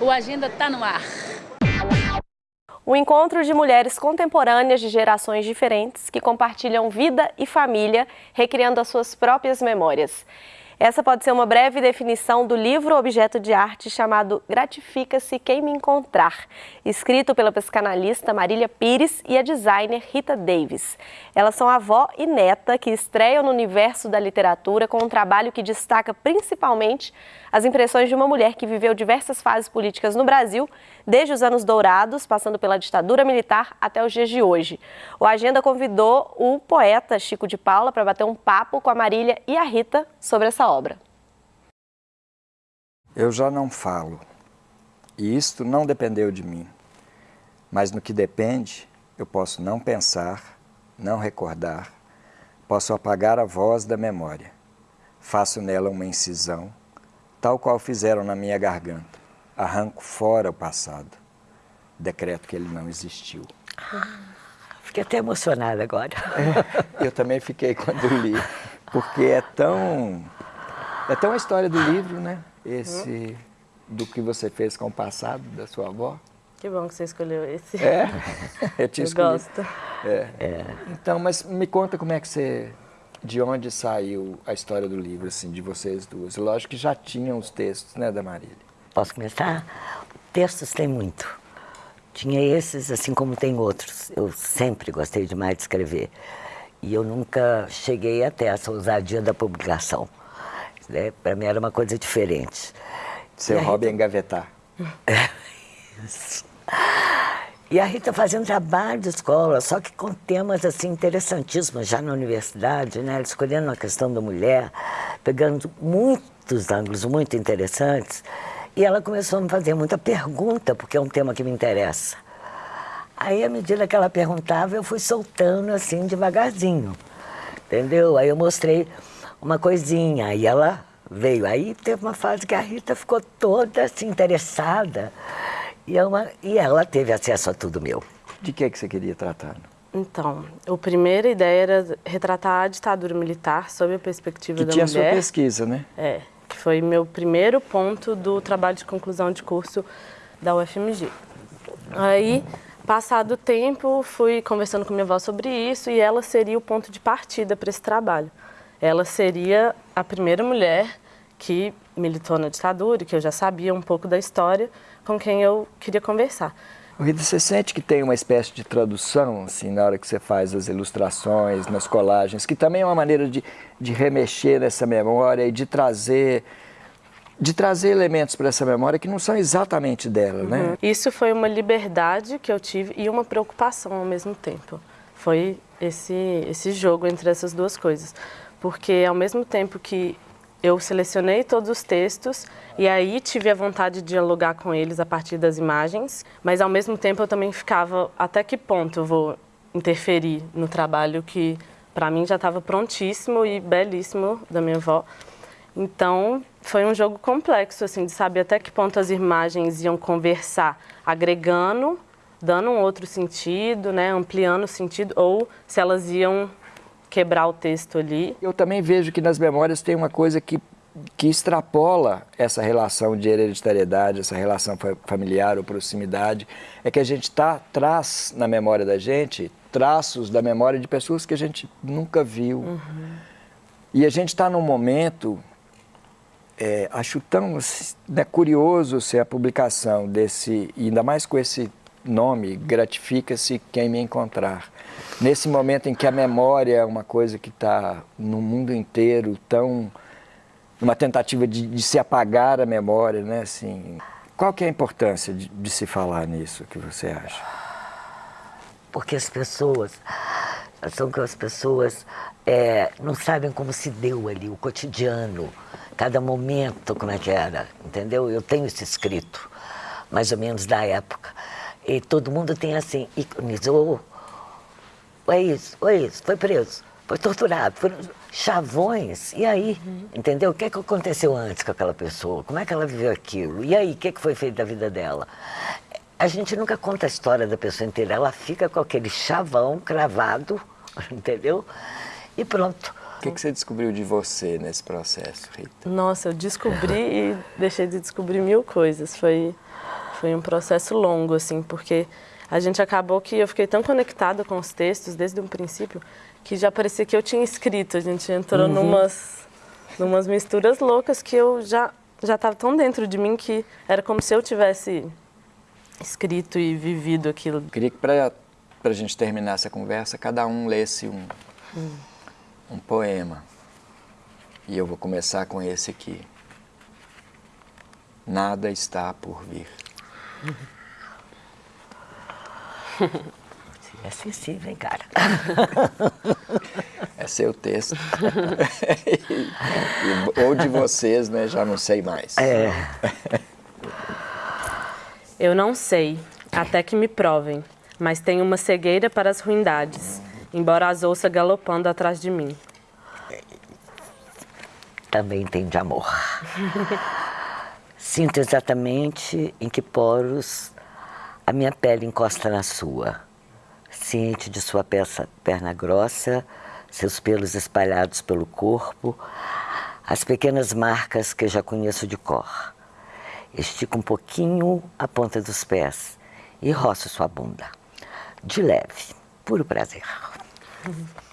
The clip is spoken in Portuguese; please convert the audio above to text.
O Agenda está no ar. O encontro de mulheres contemporâneas de gerações diferentes que compartilham vida e família, recriando as suas próprias memórias. Essa pode ser uma breve definição do livro objeto de arte chamado Gratifica-se Quem Me Encontrar, escrito pela psicanalista Marília Pires e a designer Rita Davis. Elas são avó e neta que estreiam no universo da literatura com um trabalho que destaca principalmente as impressões de uma mulher que viveu diversas fases políticas no Brasil, desde os anos dourados, passando pela ditadura militar até os dias de hoje. O Agenda convidou o poeta Chico de Paula para bater um papo com a Marília e a Rita sobre essa obra. Eu já não falo, e isto não dependeu de mim. Mas no que depende, eu posso não pensar, não recordar, posso apagar a voz da memória. Faço nela uma incisão, tal qual fizeram na minha garganta. Arranco fora o passado. Decreto que ele não existiu. Ah, fiquei até emocionada agora. É, eu também fiquei quando li, porque é tão... É tão a história do livro, né? Esse do que você fez com o passado da sua avó. Que bom que você escolheu esse. É? Eu te eu escolhi. gosto. É. É. Então, mas me conta como é que você... De onde saiu a história do livro, assim, de vocês duas? Lógico que já tinham os textos, né, da Marília? Posso começar? Textos tem muito. Tinha esses, assim como tem outros. Eu sempre gostei demais de escrever. E eu nunca cheguei até essa ousadia da publicação. Né? Para mim era uma coisa diferente. Seu E a hobby é engavetar. Isso. E a Rita fazendo trabalho de escola, só que com temas assim interessantíssimos, já na universidade, né? Escolhendo a questão da mulher, pegando muitos ângulos muito interessantes. E ela começou a me fazer muita pergunta, porque é um tema que me interessa. Aí, à medida que ela perguntava, eu fui soltando assim, devagarzinho. Entendeu? Aí eu mostrei uma coisinha, aí ela veio. Aí teve uma fase que a Rita ficou toda assim, interessada. E, é uma, e ela teve acesso a tudo meu. De que, que você queria tratar? Então, a primeira ideia era retratar a ditadura militar sob a perspectiva Que da tinha sua mulher. pesquisa, né? É, que foi meu primeiro ponto do trabalho de conclusão de curso da UFMG. Aí, passado o tempo, fui conversando com minha avó sobre isso e ela seria o ponto de partida para esse trabalho. Ela seria a primeira mulher que militou na ditadura, que eu já sabia um pouco da história, com quem eu queria conversar. Rita, você sente que tem uma espécie de tradução, assim, na hora que você faz as ilustrações, nas colagens, que também é uma maneira de, de remexer nessa memória e de trazer, de trazer elementos para essa memória que não são exatamente dela, né? Isso foi uma liberdade que eu tive e uma preocupação ao mesmo tempo. Foi esse, esse jogo entre essas duas coisas. Porque ao mesmo tempo que eu selecionei todos os textos e aí tive a vontade de dialogar com eles a partir das imagens, mas ao mesmo tempo eu também ficava até que ponto eu vou interferir no trabalho que para mim já estava prontíssimo e belíssimo da minha avó. Então, foi um jogo complexo, assim, de saber até que ponto as imagens iam conversar, agregando, dando um outro sentido, né, ampliando o sentido, ou se elas iam quebrar o texto ali. Eu também vejo que nas memórias tem uma coisa que, que extrapola essa relação de hereditariedade, essa relação fa- familiar ou proximidade, é que a gente tá, traz na memória da gente traços da memória de pessoas que a gente nunca viu. E a gente está num momento, é, acho tão né, curioso ser a publicação desse, ainda mais com esse nome, Gratifica-se Quem Me Encontrar. Nesse momento em que a memória é uma coisa que está no mundo inteiro tão... numa tentativa de, de se apagar a memória, né? Assim, qual que é a importância de, de se falar nisso, que você acha? Porque as pessoas, são que as pessoas é, não sabem como se deu ali, o cotidiano, cada momento, como é que era, entendeu? Eu tenho isso escrito, mais ou menos da época. E todo mundo tem assim, iconizou, é isso, é isso, foi preso, foi torturado, foram chavões, e aí, entendeu? O que, é que aconteceu antes com aquela pessoa? Como é que ela viveu aquilo? E aí, o que, é que foi feito da vida dela? A gente nunca conta a história da pessoa inteira, ela fica com aquele chavão cravado, entendeu? E pronto. O que, que você descobriu de você nesse processo, Rita? Nossa, eu descobri e deixei de descobrir mil coisas. Foi Foi um processo longo, assim, porque a gente acabou que eu fiquei tão conectada com os textos desde o princípio que já parecia que eu tinha escrito. A gente entrou uhum. numas, numas misturas loucas que eu já já estava tão dentro de mim que era como se eu tivesse escrito e vivido aquilo. Queria que para a gente terminar essa conversa, cada um lesse um, hum. um poema. E eu vou começar com esse aqui. Nada está por vir. É sensível, hein, cara? É seu texto. ou de vocês, né? Já não sei mais. É. Eu não sei, até que me provem, mas tenho uma cegueira para as ruindades, embora as ouça galopando atrás de mim. Também tem de amor. Sinto exatamente em que poros a minha pele encosta na sua. Ciente de sua peça, perna grossa, seus pelos espalhados pelo corpo, as pequenas marcas que já conheço de cor. Estico um pouquinho a ponta dos pés e roço sua bunda. De leve, puro prazer.